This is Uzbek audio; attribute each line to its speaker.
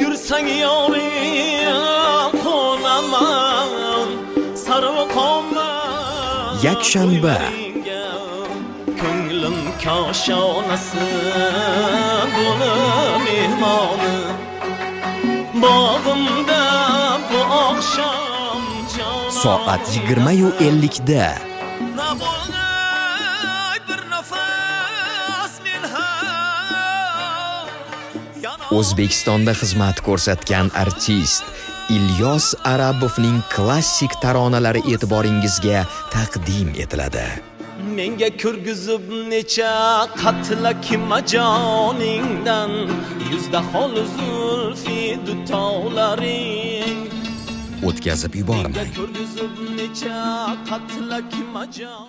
Speaker 1: yursang yoring qo'naman sarvqomat
Speaker 2: Yakshanba.
Speaker 1: ko'nglim koshonasi bo'lib mehmoni. Bog'imda bu oqshom
Speaker 2: soat 20:50 da
Speaker 1: Nabolay bir nafas
Speaker 2: O'zbekistonda xizmat ko'rsatgan artist Ilyos Arabovning klassik taronalari e'tiboringizga taqdim etiladi.
Speaker 1: menga ko'rgizib necha qatlak majoningdan yuzda hol zulfi dutolaring
Speaker 2: O'tkazib
Speaker 1: menga
Speaker 2: yubormang.
Speaker 1: ko'rgizib necha qatlak majon